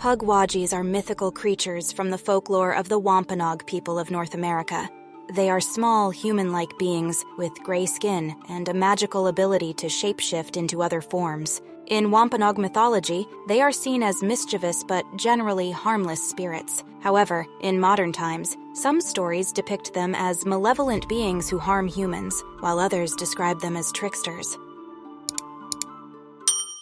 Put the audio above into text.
Pukwudgies are mythical creatures from the folklore of the Wampanoag people of North America. They are small, human like beings with gray skin and a magical ability to shapeshift into other forms. In Wampanoag mythology, they are seen as mischievous but generally harmless spirits. However, in modern times, some stories depict them as malevolent beings who harm humans, while others describe them as tricksters.